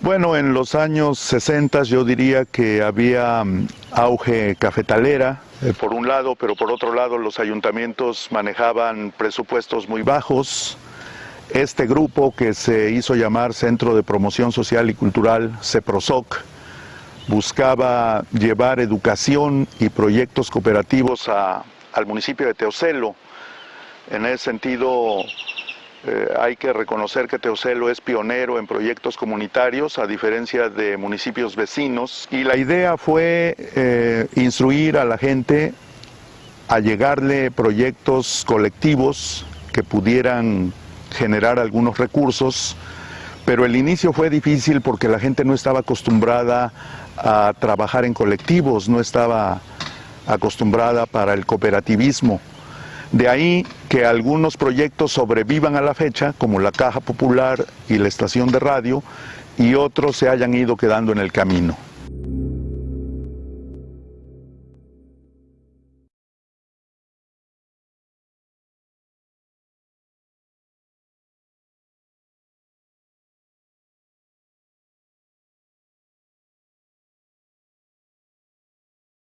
Bueno, en los años 60 yo diría que había mm, auge cafetalera, eh, por un lado, pero por otro lado los ayuntamientos manejaban presupuestos muy bajos. Este grupo que se hizo llamar Centro de Promoción Social y Cultural, CEPROSOC, buscaba llevar educación y proyectos cooperativos al municipio de Teocelo. En ese sentido, eh, hay que reconocer que Teocelo es pionero en proyectos comunitarios, a diferencia de municipios vecinos, y la idea fue eh, instruir a la gente a llegarle proyectos colectivos que pudieran generar algunos recursos, pero el inicio fue difícil porque la gente no estaba acostumbrada a trabajar en colectivos, no estaba acostumbrada para el cooperativismo. De ahí que algunos proyectos sobrevivan a la fecha, como la Caja Popular y la estación de radio, y otros se hayan ido quedando en el camino.